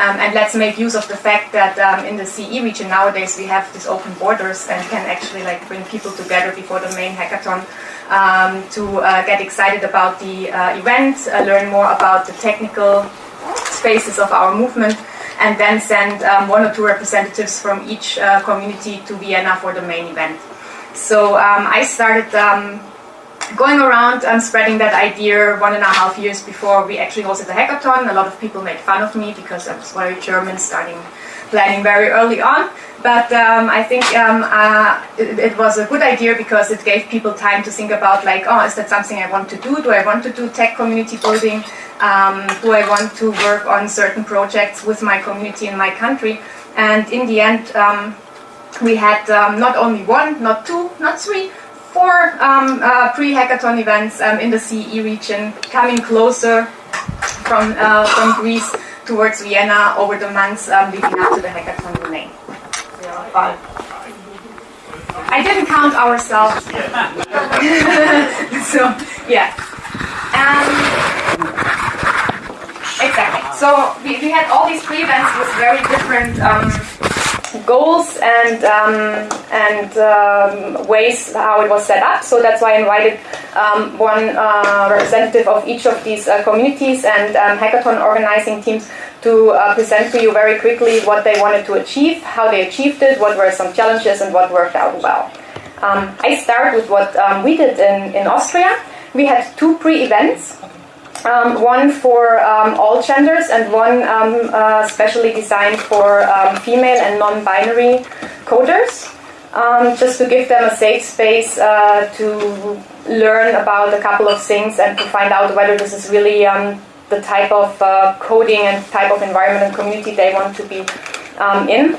Um, and let's make use of the fact that um, in the CE region nowadays we have these open borders and can actually like bring people together before the main hackathon um, to uh, get excited about the uh, event, uh, learn more about the technical spaces of our movement, and then send um, one or two representatives from each uh, community to Vienna for the main event. So um, I started um, going around and spreading that idea one and a half years before we actually hosted the hackathon. A lot of people made fun of me because I was very German, starting planning very early on. But um, I think um, uh, it, it, was a good idea because it gave people time to think about like, oh, is that something I want to do? Do I want to do tech community building? Um, do I want to work on certain projects with my community in my country? And in the end, um, we had um, not only one, not two, not three, four um, uh, pre-hackathon events um, in the CE region, coming closer from, uh, from Greece towards Vienna over the months um, leading up to the hackathon in May. Five. I didn't count ourselves. so, yeah. Um, exactly. So we, we had all these pre-events with very different um, goals and um, and um, ways how it was set up. So that's why I invited um, one uh, representative of each of these uh, communities and um, hackathon organizing teams to uh, present to you very quickly what they wanted to achieve, how they achieved it, what were some challenges, and what worked out well. Um, I start with what um, we did in, in Austria. We had two pre-events um, one for um, all genders and one um, uh, specially designed for um, female and non-binary coders, um, just to give them a safe space uh, to learn about a couple of things and to find out whether this is really um, the type of uh, coding and type of environment and community they want to be in.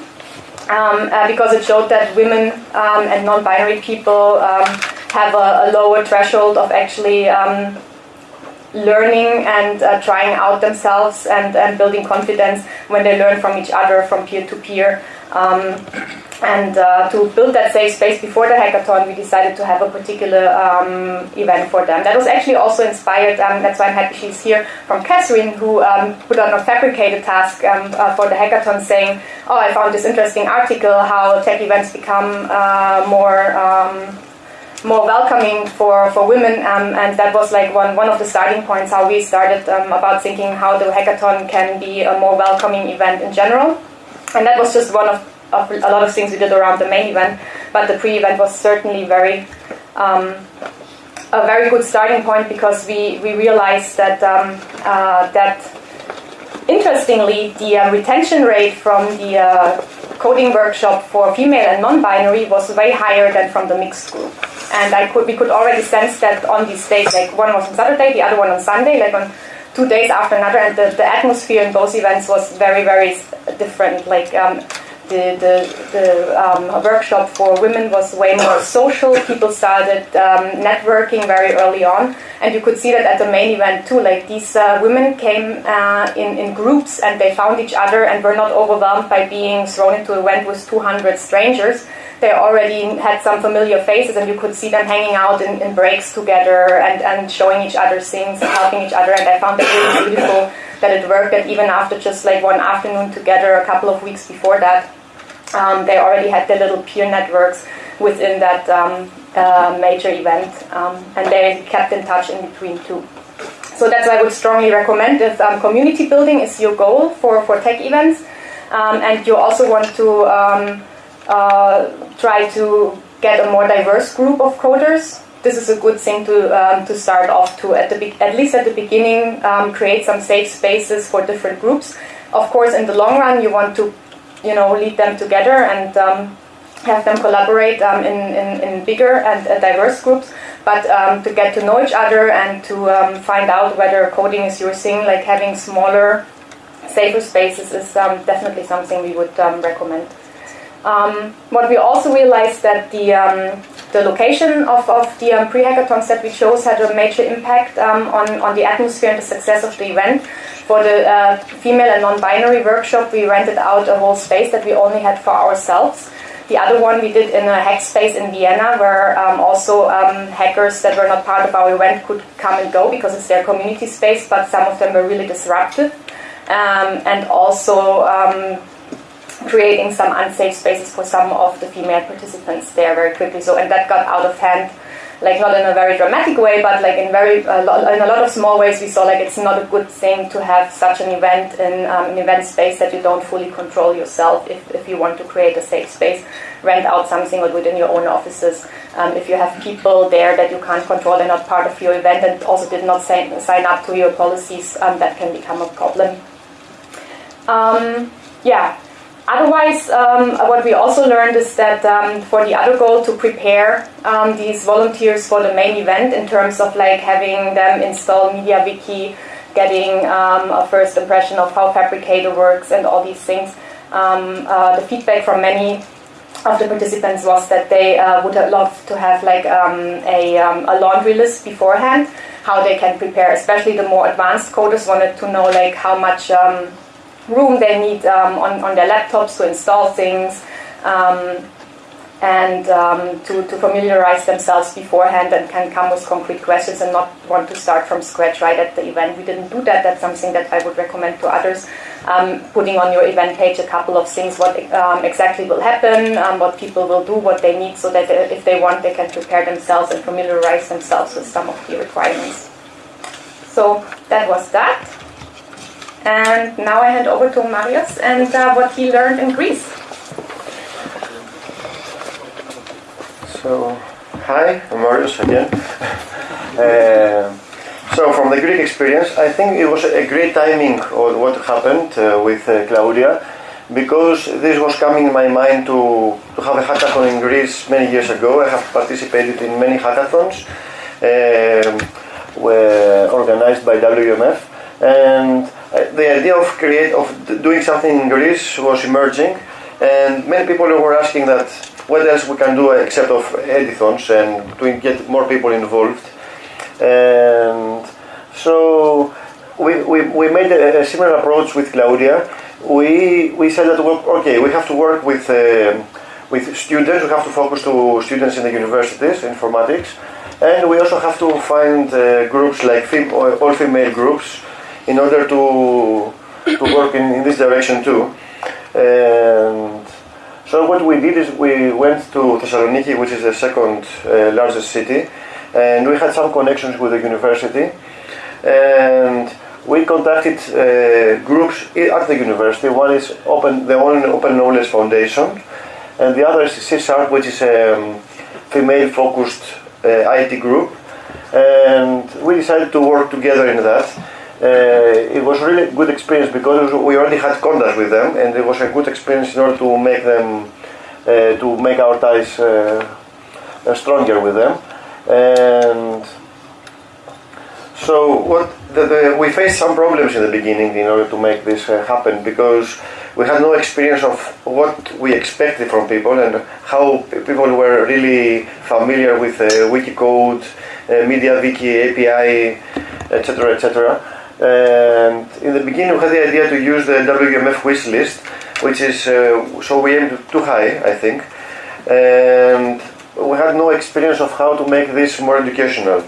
Uh, because it showed that women and non-binary people have a, a, lower threshold of actually learning and uh, trying out themselves and, and building confidence when they learn from each other, from peer to peer. Um, and uh, to build that safe space before the hackathon, we decided to have a particular um, event for them. That was actually also inspired, um, that's why I'm happy she's here, from Catherine, who um, put on a Phabricator task um, uh, for the hackathon saying, oh, I found this interesting article, how tech events become uh, more um, more welcoming for, for women um, and that was like one, one of the starting points how we started um, about thinking how the hackathon can be a more welcoming event in general and that was just one of, of a lot of things we did around the main event but the pre-event was certainly very um, a very good starting point because we, we realized that um, uh, that interestingly the uh, retention rate from the uh, coding workshop for female and non-binary was way higher than from the mixed group. And I could, we could already sense that on these days, like one was on Saturday, the other one on Sunday, like on two days after another, and the, the atmosphere in both events was very, very different. Like um, the, the, the um, workshop for women was way more social. People started um, networking very early on, and you could see that at the main event too. Like these uh, women came uh, in, in groups and they found each other and were not overwhelmed by being thrown into a event with 200 strangers. They already had some familiar faces, and you could see them hanging out in, in breaks together and, and showing each other things and helping each other. And I found that really beautiful that it worked. That even after just like one afternoon together, a couple of weeks before that, um, they already had their little peer networks within that um, uh, major event, um, and they kept in touch in between too. So that's why I would strongly recommend if um, community building is your goal for, for tech events, um, and you also want to um, try to get a more diverse group of coders. This is a good thing to to start off to at the at least at the beginning create some safe spaces for different groups. Of course, in the long run, you want to you know, lead them together and um, have them collaborate um, in, in, in, bigger and uh, diverse groups, but um, to get to know each other and to um, find out whether coding is your thing, like having smaller, safer spaces is um, definitely something we would um, what we also realized that the the location of, of the um, pre-hackathons that we chose had a major impact um, on, on the atmosphere and the success of the event. For the uh, female and non-binary workshop, we rented out a whole space that we only had for ourselves. The other one we did in a hack space in Vienna, where um, also um, hackers that were not part of our event could come and go because it's their community space, but some of them were really disruptive. um, and also um, creating some unsafe spaces for some of the female participants there very quickly. So, and that got out of hand like not in a very dramatic way, but like in very in a lot of small ways, we saw like it's not a good thing to have such an event in um, an event space that you don't fully control yourself. If, if you want to create a safe space, rent out something or do it in your own offices. Um, if you have people there that you can't control and not part of your event and also did not sign, sign up to your policies, um, that can become a problem. Um, yeah, Otherwise, um, what we also learned is that um, for the other goal to prepare um, these volunteers for the main event in terms of like having them install MediaWiki, getting um, a first impression of how Phabricator works and all these things, um, uh, the feedback from many of the participants was that they uh, would have loved to have like um, a, a laundry list beforehand, how they can prepare, especially the more advanced coders wanted to know like how much room they need um, on, on their laptops to install things um, and um, to, to familiarize themselves beforehand and can come with concrete questions and not want to start from scratch right at the event. We didn't do that. That's something that I would recommend to others. Um, putting on your event page a couple of things, what um, exactly will happen, um, what people will do, what they need, so that if they want, they can prepare themselves and familiarize themselves with some of the requirements. So that was that. And now I hand over to Marius and uh, what he learned in Greece. So, hi, I'm Marius again. uh, so, from the Greek experience, I think it was a great timing of what happened uh, with uh, Claudia because this was coming in my mind to, to have a hackathon in Greece many years ago. I have participated in many hackathons um, were organized by WMF and the idea of create of doing something in Greece was emerging, and many people were asking that what else we can do except of edithons and to get more people involved. And so we, we, we made a, a similar approach with Claudia. We, we said that, okay, we have to work with, uh, with students, we have to focus to students in the universities, informatics, and we also have to find uh, groups like fem- all female groups in order to, to work in, in this direction too. And so what we did is we went to Thessaloniki, which is the second uh, largest city, and we had some connections with the university. And we contacted uh, groups at the university. One is open, the one Open Knowledge Foundation, and the other is CSARC, which is a um, female-focused uh, IT group. And we decided to work together in that uh, it was really good experience because we already had contact with them, and it was a good experience in order to make them uh, to make our ties uh, stronger with them. And so, what the, the, we faced some problems in the beginning in order to make this uh, happen because we had no experience of what we expected from people and how people were really familiar with uh, Wikicode, uh, MediaWiki, API, etc., etc. And in the beginning, we had the idea to use the WMF wish list, which is uh, so we aimed too high, I think, and we had no experience of how to make this more educational.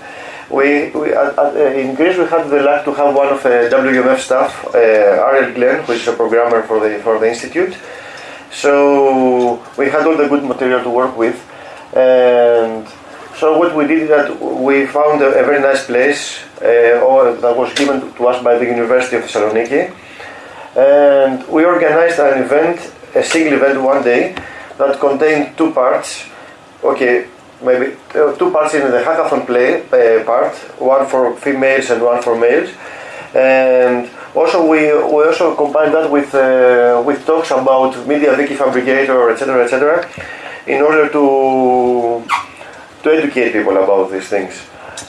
We, we at, at, uh, in Greece we had the luck to have one of the WMF staff, uh, Ariel Glenn, who is a programmer for the for the institute. So we had all the good material to work with, and so what we did is that we found a, a very nice place uh, that was given to us by the University of Thessaloniki, and we organized an event, a single event one day, that contained two parts. Okay, maybe uh, two parts in the hackathon play uh, part, one for females and one for males, and also we, we also combined that with uh, with talks about MediaWiki Phabricator, etc., etc., in order to to educate people about these things.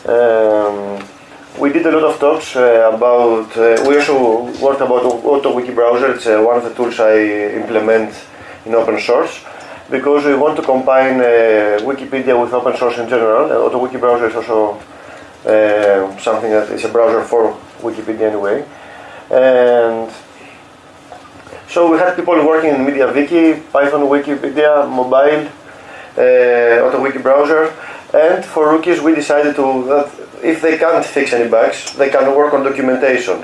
Um, we did a lot of talks uh, about, uh, we also worked about AutoWiki browser, it's uh, one of the tools I implement in open source because we want to combine uh, Wikipedia with open source in general. Uh, AutoWiki browser is also uh, something that is a browser for Wikipedia anyway. And so we had people working in MediaWiki, Python Wikipedia, mobile, uh, AutoWiki browser, and for rookies we decided to that if they can't fix any bugs, they can work on documentation.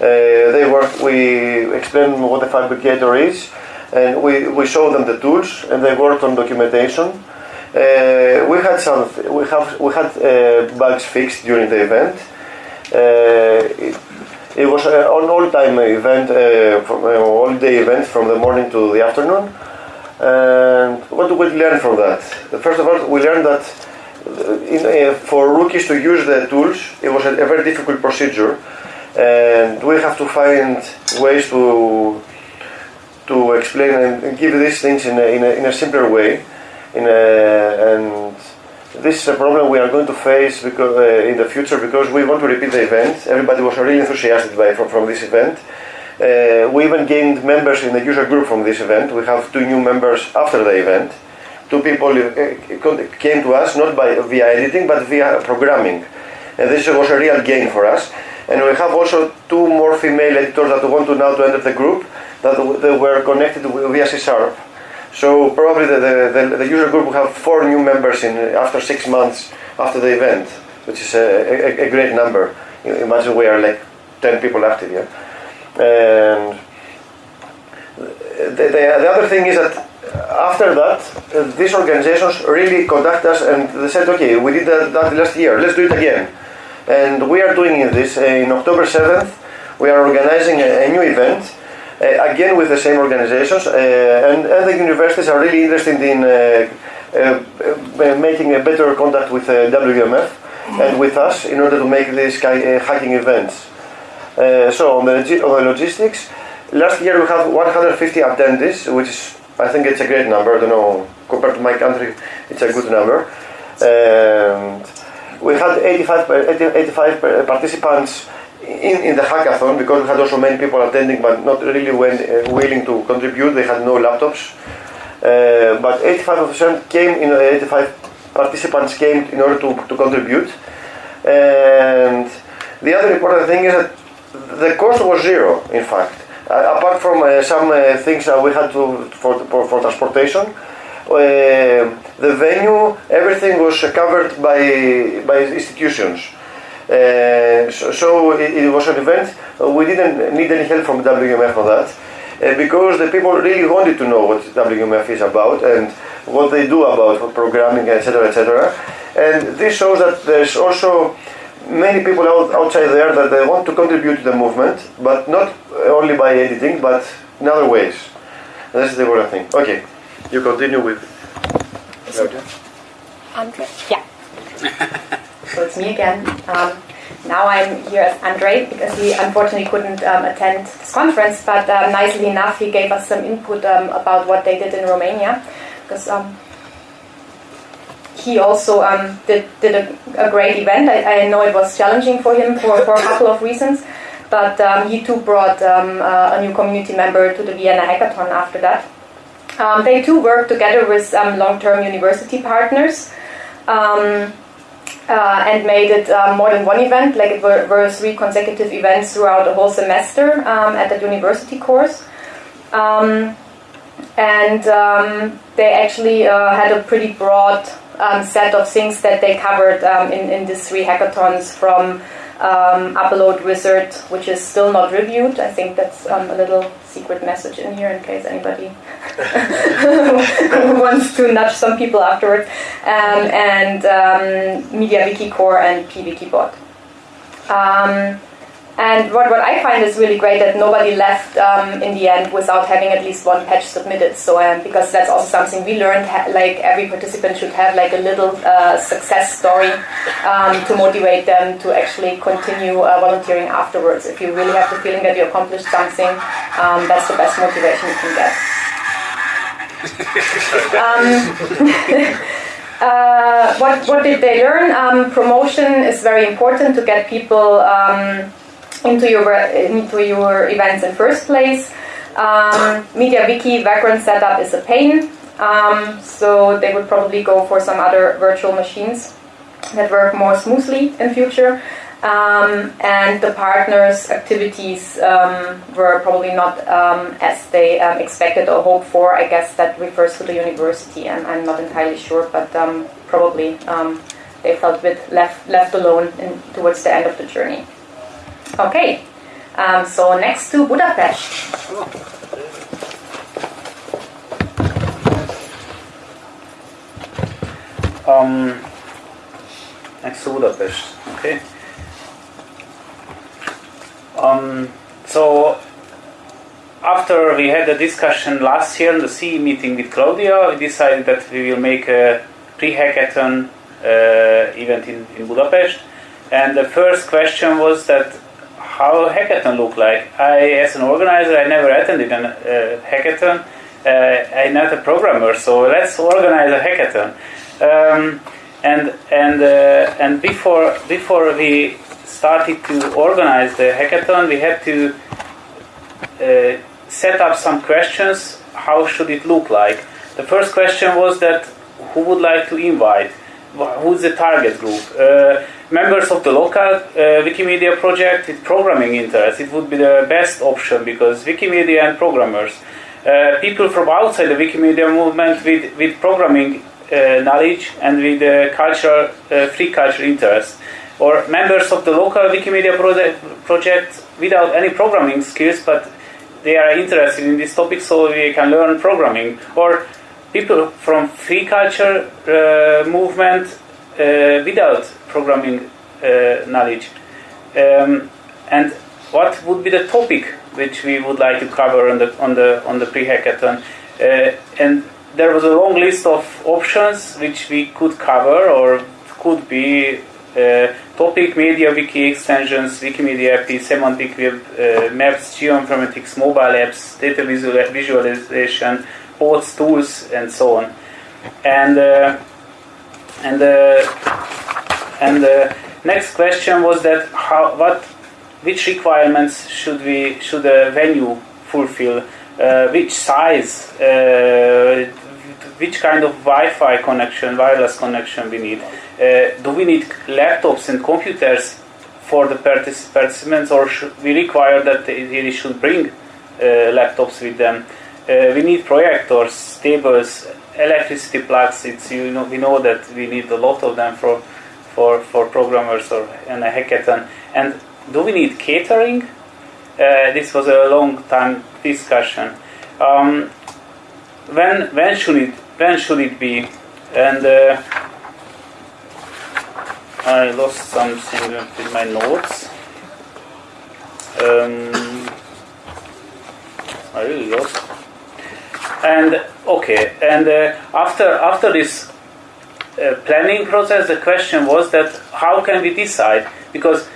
Uh, they work. We explain what the Phabricator is, and we, we show them the tools, and they worked on documentation. Uh, we had some. We have we had uh, bugs fixed during the event. Uh, it, it was an all-time event, uh, from, uh, all-day event from the morning to the afternoon. And what do we learn from that? First of all, we learned that uh, in, uh, for rookies to use the tools, it was a, a very difficult procedure, and we have to find ways to to explain and give these things in a, in a, in a simpler way. In and this is a problem we are going to face because, uh, in the future because we want to repeat the event. Everybody was really enthusiastic by, from, from this event. Uh, we even gained members in the user group from this event. We have two new members after the event. Two people uh, came to us not by via editing but via programming. And this was a real gain for us. And we have also two more female editors that want to now to enter the group that they were connected via C Sharp. So probably the, the, the, user group will have four new members in after six months after the event, which is a, a, a great number. Imagine we are like 10 people active, yeah? And the, the, the other thing is that after that, uh, these organizations really contact us and they said, okay, we did that, that last year, let's do it again. And we are doing this uh, in October 7th. We are organizing a, a new event uh, again with the same organizations, uh, and, and, the universities are really interested in uh, making a better contact with WMF and with us in order to make these hacking events. So on the, on the logistics, last year we had 150 attendees, which is I think it's a great number. I don't know compared to my country, it's a good number. And we had 85, 85 participants in, in the hackathon, because we had also many people attending but not really uh, willing to contribute, they had no laptops. Uh, but 85% came, in, 85 participants came in order to, to contribute. And the other important thing is that the cost was zero, in fact. Uh, apart from uh, some uh, things that we had to for, for, for transportation, uh, the venue, everything was covered by, by institutions. Uh, so, so it, it, was an event. We didn't need any help from WMF on that uh, because the people really wanted to know what WMF is about and what they do about programming, etc., etc. And this shows that there's also many people out, outside there that they want to contribute to the movement, but not only by editing, but in other ways. And this is the important thing. Okay, you continue with. Andre? Yeah. so it's me again. Um, now I'm here as Andre because he unfortunately couldn't um, attend this conference, but um, nicely enough, he gave us some input um, about what they did in Romania because um, he also um, did, did a, a great event. I, I, know it was challenging for him for, for a couple of reasons, but um, he too brought uh, a new community member to the Vienna Hackathon after that. they too worked together with long term university partners. Um, uh, and made it uh, more than one event, like it were, were, three consecutive events throughout the whole semester um, at that university course. Um, and um, they actually uh, had a pretty broad um, set of things that they covered um, in, in these three hackathons from um, upload wizard, which is still not reviewed. I think that's um, a little secret message in here in case anybody wants to nudge some people afterwards. Um, and um, MediaWiki Core and PyWikibot. And what, what I find is really great that nobody left um, in the end without having at least one patch submitted. So um, because that's also something we learned, like every participant should have like a little uh, success story um, to motivate them to actually continue uh, volunteering afterwards. If you really have the feeling that you accomplished something, um, that's the best motivation you can get. Um, uh, what, what did they learn? Um, promotion is very important to get people um, into your into your events in first place. Um, MediaWiki background setup is a pain, um, so they would probably go for some other virtual machines that work more smoothly in future. Um, and the partners' activities um, were probably not um, as they um, expected or hoped for. I guess that refers to the university, and I'm not entirely sure, but um, probably they felt a bit left left alone in, towards the end of the journey. Okay. Um, so next to Budapest. Um, next to Budapest. Okay. Um, so after we had a discussion last year in the CE meeting with Claudia, we decided that we will make a pre-hackathon uh, event in, in Budapest. And the first question was that how hackathon look like. I, as an organizer, I never attended a uh, hackathon. Uh, I'm not a programmer, so let's organize a hackathon. Um, and and uh, and before before we started to organize the hackathon, we had to uh, set up some questions. How should it look like? The first question was that who would like to invite? Who's the target group? Members of the local uh, Wikimedia project with programming interest. It would be the best option because Wikimedia and programmers. Uh, people from outside the Wikimedia movement with, with programming uh, knowledge and with uh, cultural, uh, free culture interest. Or members of the local Wikimedia project, project without any programming skills but they are interested in this topic so we can learn programming. Or people from free culture uh, movement uh, without programming uh, knowledge. Um, and what would be the topic which we would like to cover on the on the on the pre-hackathon? Uh, and there was a long list of options which we could cover or could be uh, topic, MediaWiki extensions, Wikimedia API, semantic web, uh, maps, geoinformatics, mobile apps, data visual- visualization, bots, tools, and so on. And uh, and uh, and the next question was that how what which requirements should we should a venue fulfill? Uh, which size? Uh, which kind of Wi-Fi connection, wireless connection we need? Uh, do we need laptops and computers for the participants, or should we require that they, they should bring uh, laptops with them? Uh, we need projectors, tables, electricity plugs. It's you know we know that we need a lot of them for for for programmers or in a hackathon. And do we need catering? Uh, this was a long time discussion. Um, when when should it when should it be? And uh, I lost something with my notes. Um, I really lost. And okay, and uh, after after this uh, planning process, the question was that how can we decide because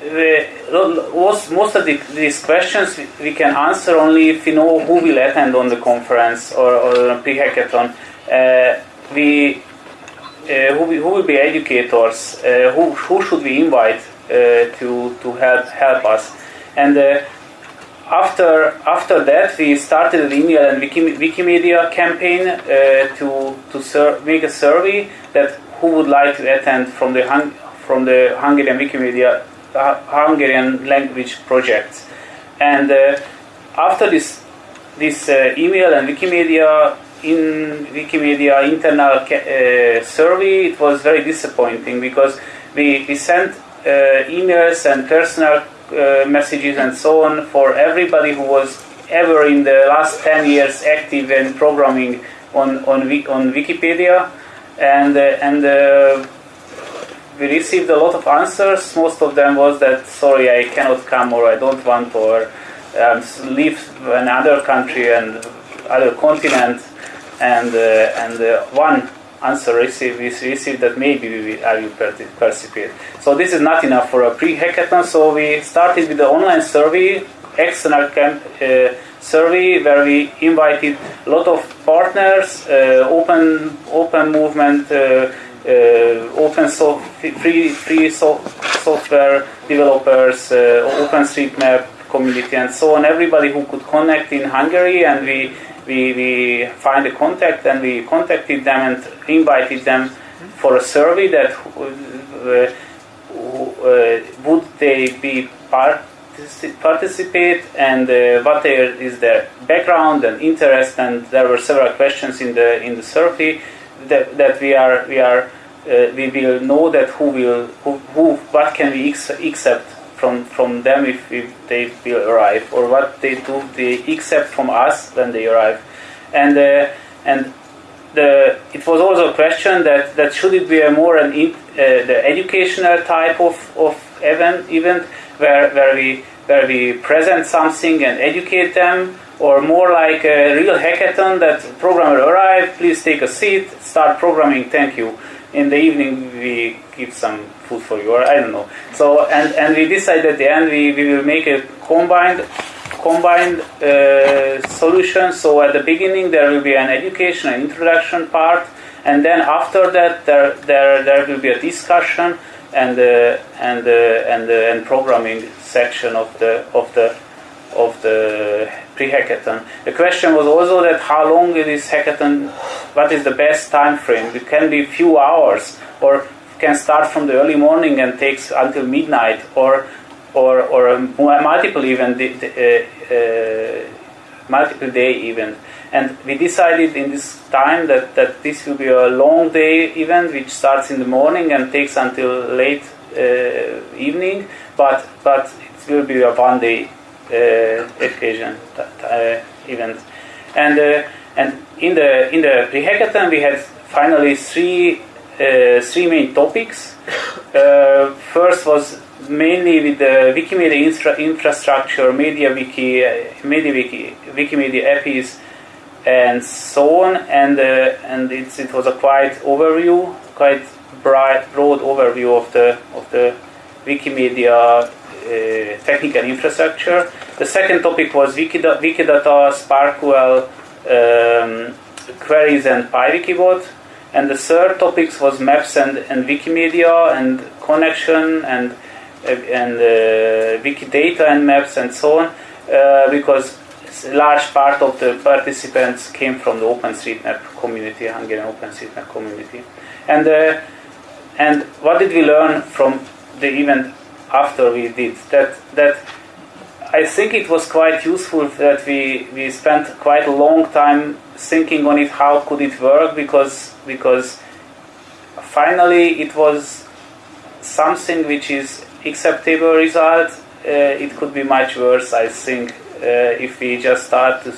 the, most, most of the, these questions we can answer only if we know who will attend on the conference or, or pre-hackathon. Uh, we, uh, who, who will be educators? Uh, who, who should we invite uh, to, to help, help us? And uh, after, after that, we started an email and Wiki, Wikimedia campaign uh, to, to make a survey that who would like to attend from the, Hung- from the Hungarian Wikimedia Hungarian language projects. And uh, after this this uh, email and Wikimedia in Wikimedia internal uh, survey, it was very disappointing because we, we sent emails and personal messages and so on for everybody who was ever in the last 10 years active in programming on on, on Wikipedia and and we received a lot of answers. Most of them was that sorry, I cannot come, or I don't want, or um, in another country and other continent. And uh, and uh, one answer received we received that maybe we will, I will participate. So this is not enough for a pre-hackathon. So we started with the online survey, external camp uh, survey, where we invited a lot of partners, uh, open open movement. Uh, uh, open so free free so software developers, uh, OpenStreetMap community, and so on. Everybody who could connect in Hungary, and we we we find a contact, and we contacted them and invited them for a survey that uh, would they be part participate and uh, what is their background and interest. And there were several questions in the in the survey that, that we are we are uh, we will know that who will who, who what can we accept from, from them if, if they will arrive, or what they do they accept from us when they arrive. And, uh, and the, it was also a question that, that should it be a more an in, uh, the educational type of, of event, event where, where, we, where we present something and educate them, or more like a real hackathon that programmer arrive, please take a seat, start programming, thank you. In the evening we give some food for you, or I don't know. So and, and we decided at the end we, we will make a combined combined uh, solution. So at the beginning there will be an education and introduction part, and then after that there there, there will be a discussion and uh, and uh, and uh, and programming section of the of the of the pre-hackathon. The question was also that how long is this hackathon? What is the best time frame? It can be few hours, or can start from the early morning and takes until midnight, or or or multiple event, uh, uh, multiple day event. And we decided in this time that, that this will be a long day event, which starts in the morning and takes until late uh, evening, but but it will be a one day uh, occasion uh, event. And uh, and in the in the pre-hackathon we had finally three three main topics. first was mainly with the Wikimedia infra- infrastructure, MediaWiki, MediaWiki, Wikimedia APIs, and so on. And uh, and it was a quite overview, quite broad, broad overview of the of the Wikimedia uh, technical infrastructure. The second topic was Wikidata, Wikidata SPARQL um, queries and PyWikibot. And the third topics was maps and, and Wikimedia and connection and uh, and uh, Wikidata and maps and so on, uh, because a large part of the participants came from the OpenStreetMap community, Hungarian OpenStreetMap community. And uh, and what did we learn from the event after we did that that I think it was quite useful that we, we spent quite a long time thinking on it how could it work because because finally it was something which is acceptable result. Uh, it could be much worse I think uh, if we just start to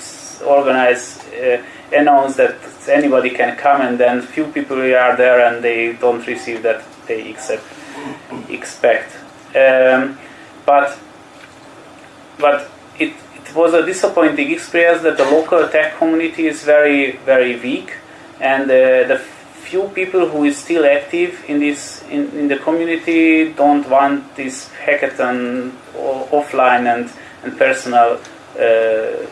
organize uh, announce that anybody can come and then few people are there and they don't receive that they accept expect. Um, but but it, it was a disappointing experience that the local tech community is very very weak, and uh, the few people who is still active in this in, in the community don't want this hackathon offline and and personal uh,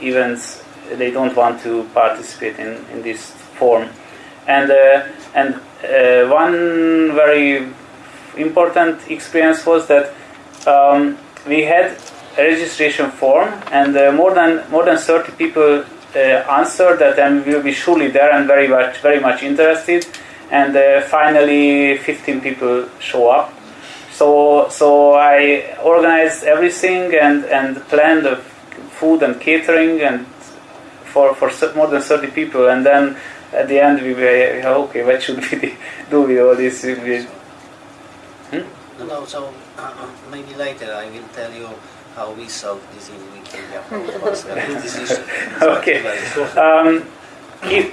events. They don't want to participate in, in this form, and uh, and uh, one very important experience was that um, we had registration form, and uh, more than more than 30 people uh, answered that, and will be surely there and very much very much interested. And uh, finally, 15 people show up. So so I organized everything and and planned the food and catering and for for more than 30 people, and then at the end we were okay. What should we do with all this? Hmm? No, no. So uh, maybe later I will tell you how we solve this in Wikimedia. okay. Um,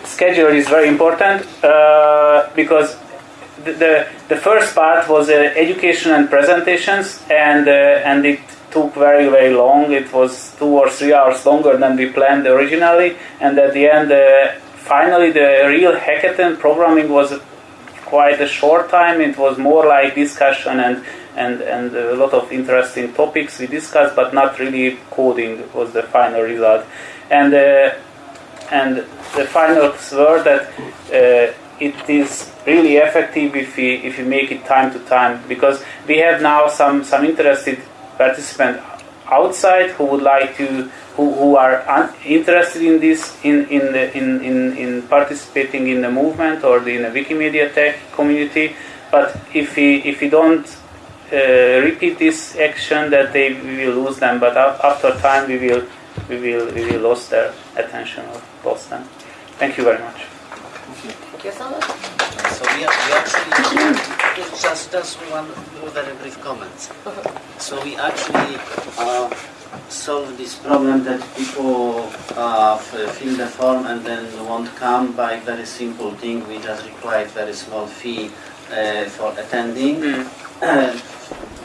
schedule is very important uh, because the, the, the first part was uh, education and presentations, and uh, and it took very very long. It was two or three hours longer than we planned originally, and at the end, uh, finally, the real hackathon programming was quite a short time. It was more like discussion and and, and a lot of interesting topics we discussed, but not really coding was the final result. And uh, and the final word that uh, it is really effective if we if we make it time to time because we have now some some interested participants outside who would like to who, who are un- interested in this in in, the, in in in participating in the movement or the, in the Wikimedia tech community but if we if we don't repeat this action that they we will lose them but after time we will we will we will lose their attention or lost them thank you very much thank you so much so we, we actually just, just, just one very brief comment. So we actually uh, solve this problem that people uh, fill the form and then won't come by very simple thing. We just require very small fee uh, for attending. Uh,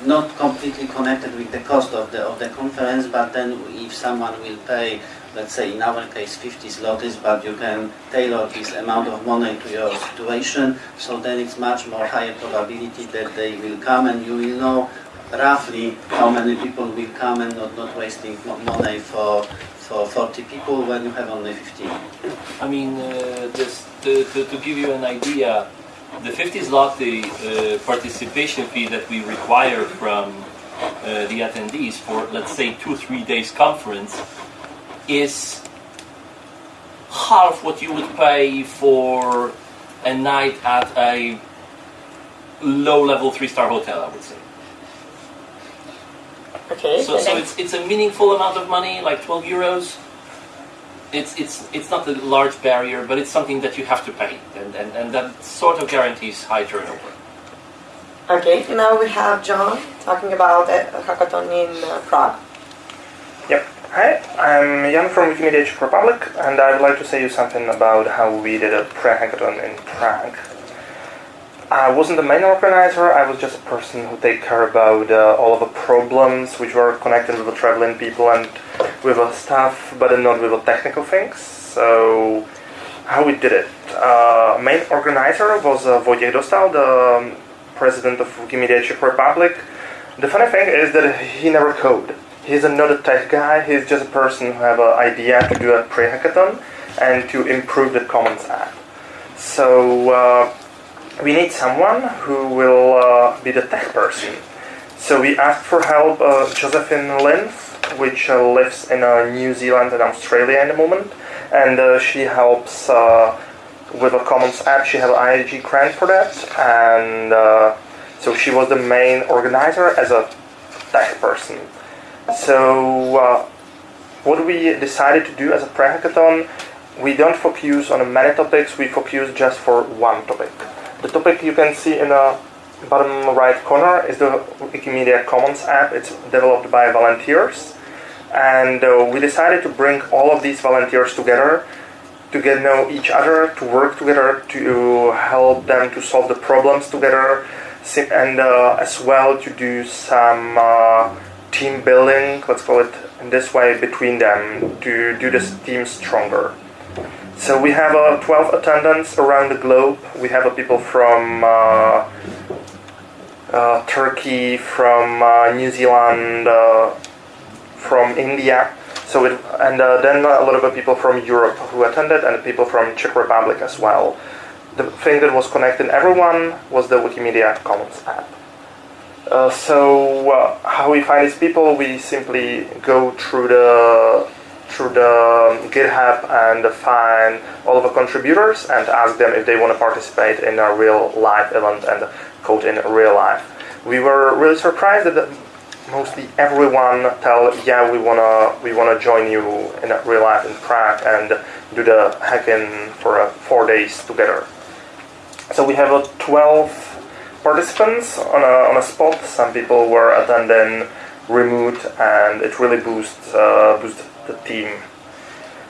not completely connected with the cost of the of the conference, but then if someone will pay, let's say in our case 50 zlotys, but you can tailor this amount of money to your situation, so then it's much more higher probability that they will come and you will know roughly how many people will come and not, not wasting money for for 40 people when you have only 15. I mean, uh, just to, to, to give you an idea, the 50 zloty uh, participation fee that we require from uh, the attendees for, let's say, two three days conference is half what you would pay for a night at a low-level three-star hotel. I would say. Okay. So, so it's it's a meaningful amount of money, like 12 euros. It's it's it's not a large barrier, but it's something that you have to pay, and and, and that sort of guarantees high turnover. Okay, now we have John talking about a hackathon in uh, Prague. Yep. Hi, I'm Jan from Wikimedia Czech Republic, and I would like to say you something about how we did a pre-hackathon in Prague. I wasn't the main organizer, I was just a person who take care about uh, all of the problems which were connected with the traveling people and with the staff, but not with the technical things. So, how we did it. Uh, main organizer was uh, Vojtěch Dostál, the um, president of Wikimedia Czech Republic. The funny thing is that he never code. He's not a tech guy. He's just a person who have an idea to do a pre-hackathon and to improve the Commons app. So uh, we need someone who will uh, be the tech person. So we asked for help uh, Josephine Lim, which uh, lives in uh, New Zealand and Australia in the moment, and uh, she helps uh, with a Commons app. She has an IEG grant for that, and so she was the main organizer as a tech person. So what we decided to do as a pre-hackathon, we don't focus on many topics. We focus just for one topic. The topic you can see in the bottom right corner is the Wikimedia Commons app. It's developed by volunteers, and uh, we decided to bring all of these volunteers together to get to know each other, to work together, to help them to solve the problems together, and uh, as well to do some uh, team building, let's call it in this way, between them to do this team stronger. So we have uh, 12 attendants around the globe. We have uh, people from uh, uh, Turkey, from uh, New Zealand, uh, from India. So it, and then a lot of people from Europe who attended, and people from Czech Republic as well. The thing that was connecting everyone was the Wikimedia Commons app. So how we find these people? We simply go through the through the GitHub and find all of the contributors and ask them if they want to participate in a real live event and code in real life. We were really surprised that mostly everyone tell yeah we wanna we wanna join you in real life in Prague and do the hacking for uh, four days together. So we have uh, 12 participants on a, on a spot. Some people were attending remote, and it really boosts uh, boost the team.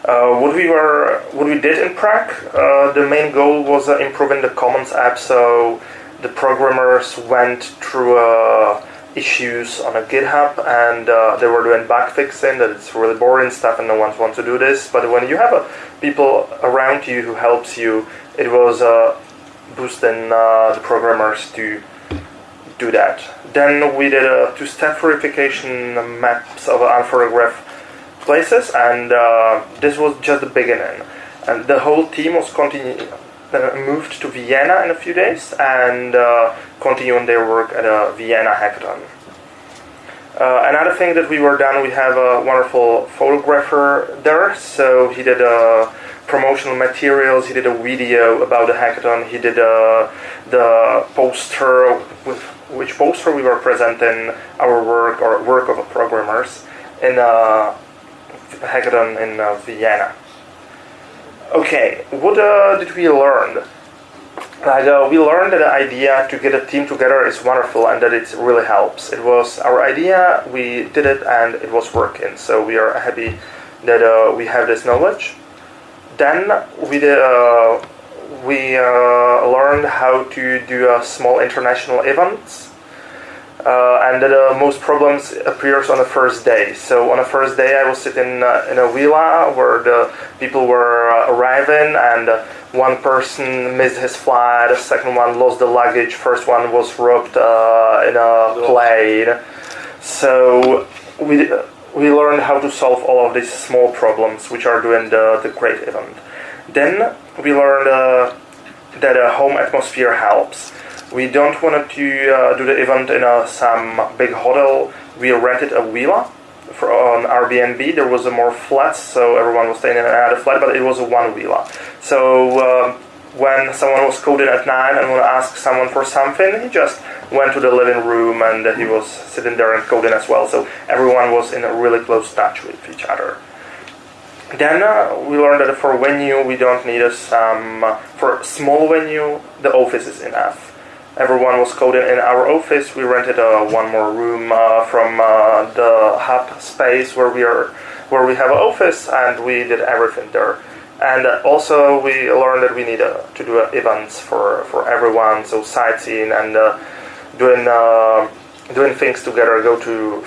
Uh, what we were what we did in Prague, uh, the main goal was uh, improving the Commons app. So the programmers went through uh, issues on a GitHub, and uh, they were doing bug fixing. That it's really boring stuff, and no one wants to do this. But when you have uh, people around you who helps you, it was boosting the programmers to do that. Then we did a two-step verification maps of an unphotographed places, and uh, this was just the beginning. And the whole team was continue, uh, moved to Vienna in a few days and uh, continuing their work at a Vienna hackathon. Uh, another thing that we were done, we have a wonderful photographer there, so he did uh, promotional materials, he did a video about the hackathon, he did the poster, with which poster we were presenting our work or work of programmers in a hackathon in uh, Vienna. Okay, what uh, did we learn? like uh, we learned that the idea to get a team together is wonderful and that it really helps. It was our idea, we did it, and it was working. So we are happy that uh, we have this knowledge. Then we did, uh, we uh, learned how to do a small international events. Uh, and the most problems appears on the first day. So on the first day, I was sitting uh, in a villa where the people were uh, arriving, and uh, one person missed his flight, the second one lost the luggage, first one was robbed uh, in a plane. So we we learned how to solve all of these small problems, which are doing the, the great event. Then we learned uh, that a home atmosphere helps. We don't want to uh, do the event in some big hotel. We rented a villa for, on Airbnb. There was a more flats, so everyone was staying in another flat, but it was a one villa. So um, when someone was coding at nine and want to ask someone for something, he just went to the living room and he was sitting there and coding as well. So everyone was in a really close touch with each other. Then uh, we learned that for venue we don't need a some uh, for small venue the office is enough. Everyone was coding in our office. We rented uh, one more room uh, from uh, the hub space where we are where we have an office and we did everything there. And uh, also we learned that we need uh, to do uh, events for, for everyone, so sightseeing and doing doing things together, go to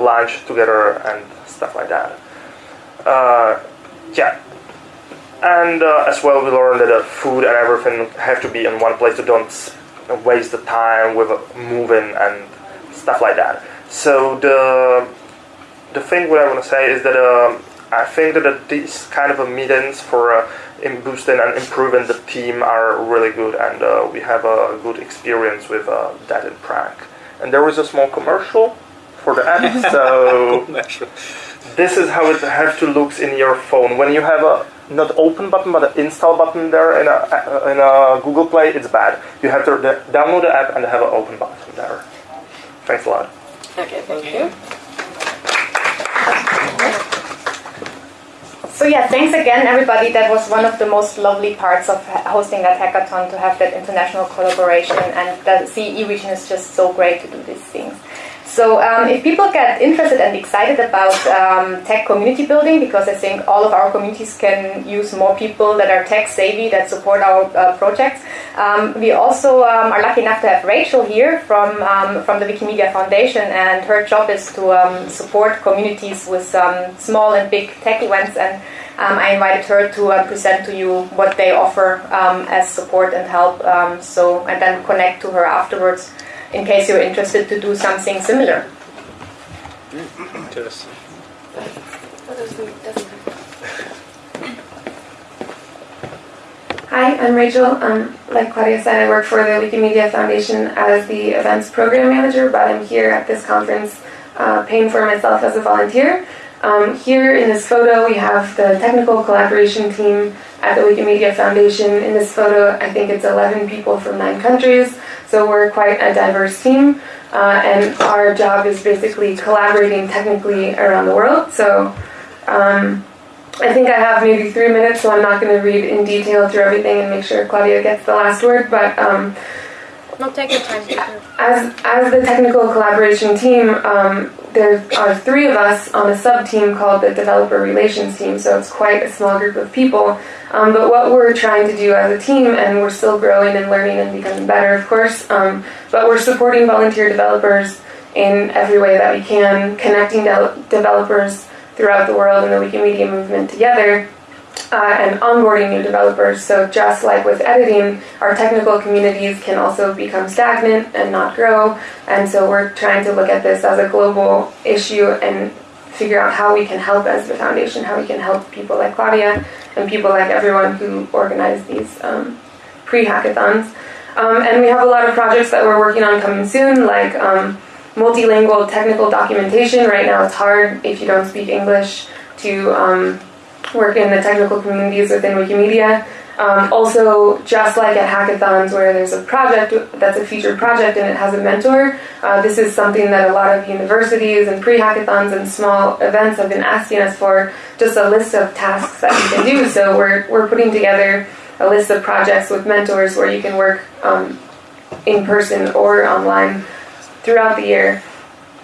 lunch together and stuff like that. Yeah, and uh, as well we learned that uh, food and everything have to be in one place. So don't waste the time with uh, moving and stuff like that. So the the thing what I want to say is that um, I think that uh, these kind of uh, meetings for uh, in boosting and improving the team are really good, and uh, we have a good experience with uh, that in Prague. And there was a small commercial for the app, so this is how it have to looks in your phone when you have a not open button but an install button there in a in a Google Play. It's bad. You have to download the app and have an open button there. Thanks a lot. Okay, thank you. So yeah, thanks again, everybody. That was one of the most lovely parts of hosting that hackathon to have that international collaboration, and the CE region is just so great to do these things. So um, if people get interested and excited about um, tech community building, because I think all of our communities can use more people that are tech savvy that support our uh, projects. Um, we also um, are lucky enough to have Rachel here from um, from the Wikimedia Foundation, and her job is to um, support communities with small and big tech events. And um, I invited her to uh, present to you what they offer um, as support and help. Um, so and then connect to her afterwards in case you're interested to do something similar. Hi, I'm Rachel. Um, like Claudia said, I work for the Wikimedia Foundation as the events program manager, but I'm here at this conference uh, paying for myself as a volunteer. Um, here in this photo, we have the technical collaboration team at the Wikimedia Foundation. In this photo, I think it's 11 people from nine countries, so we're quite a diverse team. Uh, and our job is basically collaborating technically around the world. So um, I think I have maybe three minutes, so I'm not going to read in detail through everything and make sure Claudia gets the last word. But um, No, time. As as the technical collaboration team, um, there are three of us on a sub team called the developer relations team. So it's quite a small group of people. Um, but what we're trying to do as a team, and we're still growing and learning and becoming better, of course. Um, but we're supporting volunteer developers in every way that we can, connecting de- developers throughout the world and the Wikimedia movement together uh, and onboarding new developers. So just like with editing, our technical communities can also become stagnant and not grow. And so we're trying to look at this as a global issue and figure out how we can help as the foundation, how we can help people like Claudia and people like everyone who organize these um, pre-hackathons. Um, and we have a lot of projects that we're working on coming soon, like um, multilingual technical documentation. Right now, it's hard if you don't speak English to um, work in the technical communities within Wikimedia. Um, also, just like at hackathons where there's a project that's a featured project and it has a mentor, uh, this is something that a lot of universities and pre-hackathons and small events have been asking us for, just a list of tasks that we can do. So we're, we're putting together a list of projects with mentors where you can work um, in person or online throughout the year.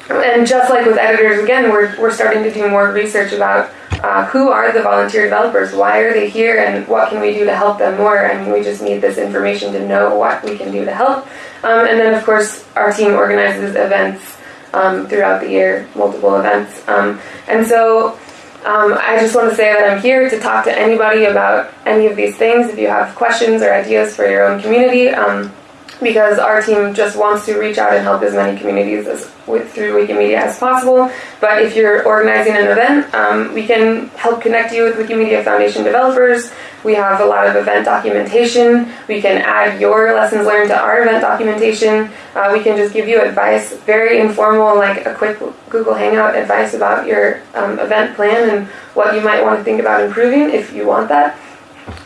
And just like with editors, again, we're, we're starting to do more research about uh, who are the volunteer developers, why are they here, and what can we do to help them more. I mean, we just need this information to know what we can do to help. Um, and then, of course, our team organizes events um, throughout the year, multiple events. Um, and so um, I just want to say that I'm here to talk to anybody about any of these things. If you have questions or ideas for your own community, um, because our team just wants to reach out and help as many communities as with, through Wikimedia as possible. But if you're organizing an event, um, we can help connect you with Wikimedia Foundation developers. We have a lot of event documentation. We can add your lessons learned to our event documentation. Uh, we can just give you advice, very informal, like a quick Google Hangout advice about your um, event plan and what you might want to think about improving if you want that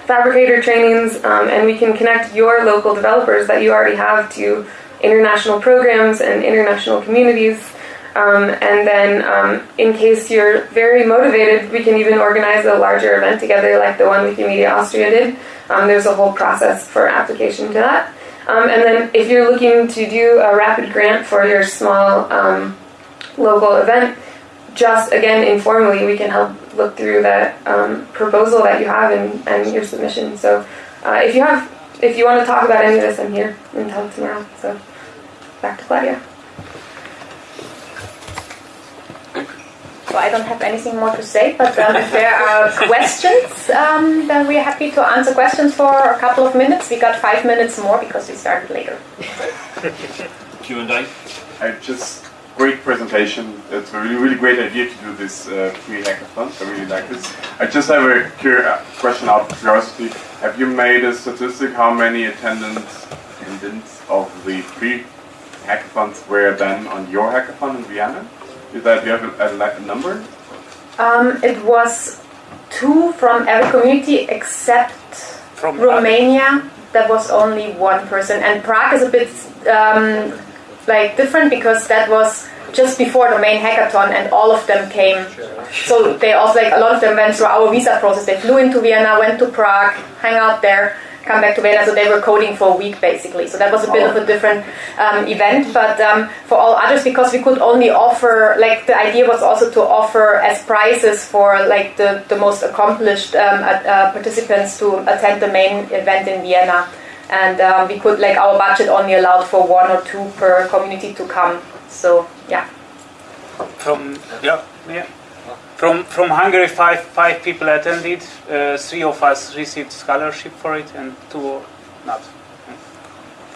Phabricator trainings, um, and we can connect your local developers that you already have to international programs and international communities. Um, and then, um, in case you're very motivated, we can even organize a larger event together, like the one Wikimedia Austria did. Um, there's a whole process for application to that. Um, and then, if you're looking to do a rapid grant for your small um, local event, just again informally, we can help look through that um, proposal that you have and, and your submission. So uh, if you have, if you want to talk about any of this, I'm here until tomorrow. So back to Claudia. So I don't have anything more to say, but um, if there are questions, um, then we're happy to answer questions for a couple of minutes. We got five minutes more because we started later. Q&A. I just great presentation. It's a really, really great idea to do this uh, free hackathon. I really like this. I just have a cur- uh, question out of curiosity. Have you made a statistic how many attendants, attendants of the free hackathons were then on your hackathon in Vienna? Is that do you have a, a, a number? Um, it was two from every community except From Romania. That was only one person, and Prague is a bit um, like different because that was just before the main hackathon, and all of them came. So they also like a lot of them went through our visa process. They flew into Vienna, went to Prague, hang out there, come back to Vienna. So they were coding for a week basically. So that was a bit of a different um, event. But um, for all others, because we could only offer, like the idea was also to offer as prizes for like the the most accomplished um, uh, uh, participants to attend the main event in Vienna and um, we could like our budget only allowed for one or two per community to come so yeah From yeah, yeah. From from Hungary, five five people attended. Uh, three of us received scholarship for it, and two not.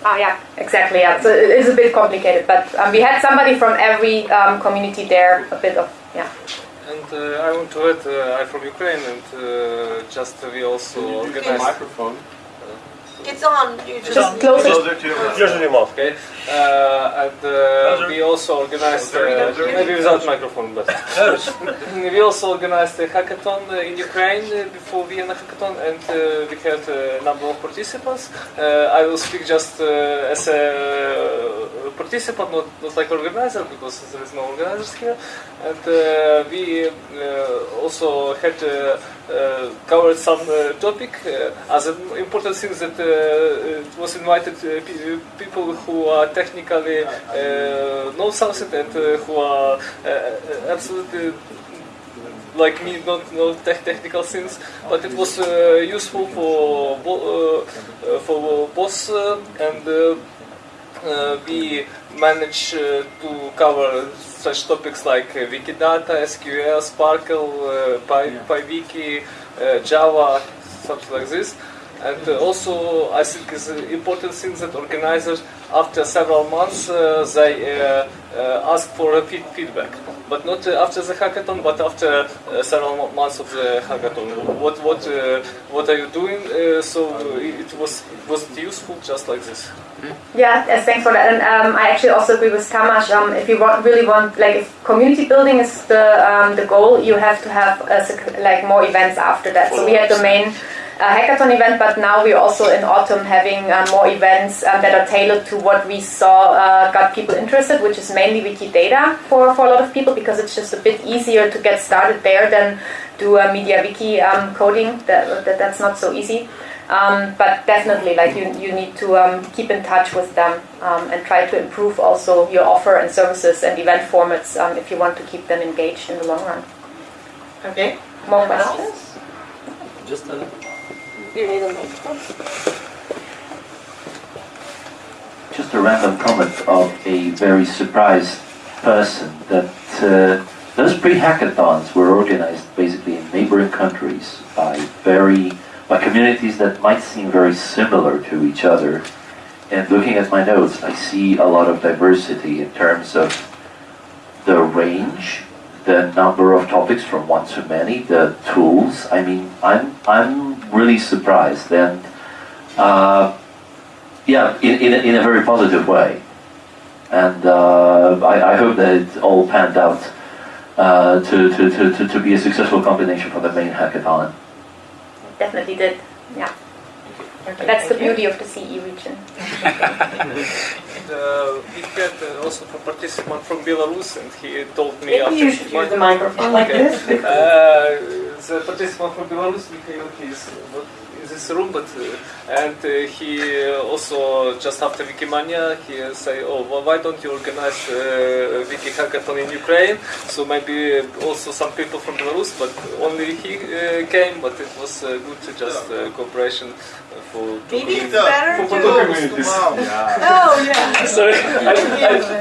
ah yeah exactly yeah so it is a bit complicated but um, we had somebody from every um, community there a bit of yeah And uh, I want to add, uh, I'm from Ukraine, and uh, just uh, we also Can you use the organized. microphone? It's on. You just, just close it Closer to your mouth. Close your mouth, okay? Uh, and uh, we also organized, uh, maybe without microphone, but we also organized a hackathon uh, in Ukraine uh, before Vienna hackathon, and uh, we had a number of participants. Uh, I will speak just uh, as a participant, not, not like organizer, because there is no organizers here. And uh, we uh, also had uh, uh, covered some uh, topic uh, as an important thing that uh, it was invited uh, pe- people who are technically uh, know something and uh, who are uh, absolutely like me not know tech technical things, but it was uh, useful for bo- uh, uh, for both uh, and uh, uh, we managed uh, to cover such topics like uh, Wikidata, SQL, SPARQL, uh, Py, PyWiki, uh, Java, something like this. And also, I think it's an important thing that organizers, after several months, uh, they uh, uh, ask for a feed- feedback. But not uh, after the hackathon, but after uh, several months of the hackathon. What what uh, what are you doing? Uh, so it was was it useful just like this? Yeah, yes, thanks for that. And um, I actually also agree with Tamas. Um, if you want, really want, like, if community building is the um, the goal, you have to have a, like more events after that. So we had the main uh, hackathon event, but now we're also in autumn having uh, more events um, that are tailored to what we saw uh, got people interested, which is mainly Wikidata for for a lot of people because it's just a bit easier to get started there than do a MediaWiki um, coding. That, that that's not so easy. Um, but definitely, like you, you need to um, keep in touch with them um, and try to improve also your offer and services and event formats um, if you want to keep them engaged in the long run. Okay. More questions? Just a You need a microphone. Just a random comment of a very surprised person that uh, those pre-hackathons were organized basically in neighboring countries by very by communities that might seem very similar to each other. And looking at my notes, I see a lot of diversity in terms of the range, the number of topics from one to many, the tools. I mean, I'm I'm really surprised and. Uh, yeah, in, in, a, in a very positive way. And uh, I, I hope that it all panned out uh, to, to, to, to, to be a successful combination for the main hackathon. Definitely did. Yeah. Okay, That's the thank you. beauty of the CE region. Uh, we had uh, also a participant from Belarus, and he told me Maybe after you should use the microphone like Okay. this. Uh, the participant from Belarus, Mikhail, he is not in this room, but uh, and uh, he uh, also just after Wikimania, he say, oh, well, why don't you organize uh, Wiki hackathon in Ukraine? So maybe uh, also some people from Belarus, but only he uh, came. But it was uh, good to just uh, cooperation uh, for two Maybe it's better for to- two communities. Oh, yeah. Sorry, I,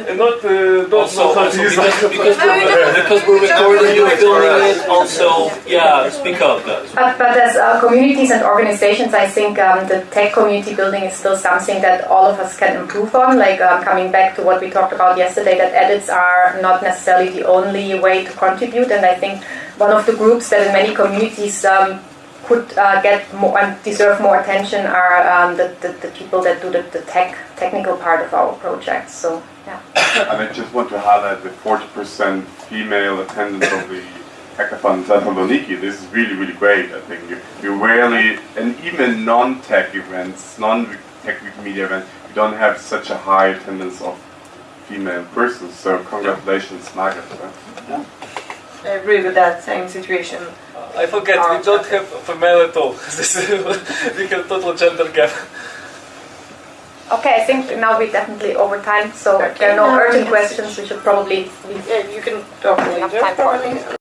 I, not uh, don't also, know how also to use because, that. because, we're, because we're recording you, filming it. Also, yeah, speak up, guys. But, but as uh, communities and organizations, I think um, the tech community building is still something that all of us can improve on. Like um, coming back to what we talked about yesterday, that edits are not necessarily the only way to contribute. And I think one of the groups that in many communities um, could uh, get more and deserve more attention are um, the, the, the people that do the, the tech technical part of our projects. So yeah. And I just want to highlight the 40% female attendance of the hackathon in Thessaloniki. This is really, really great. I think you, you rarely, and even non-tech events, non-tech media events, you don't have such a high attendance of female persons. So congratulations, Margaret. huh? I agree with that same situation. Uh, I forget, we um, don't have female at all. We have total gender gap. Okay, I think now we're definitely over time. So if there are Okay, no urgent can questions, we should probably leave. Yeah, you can talk Enough later. time for probably.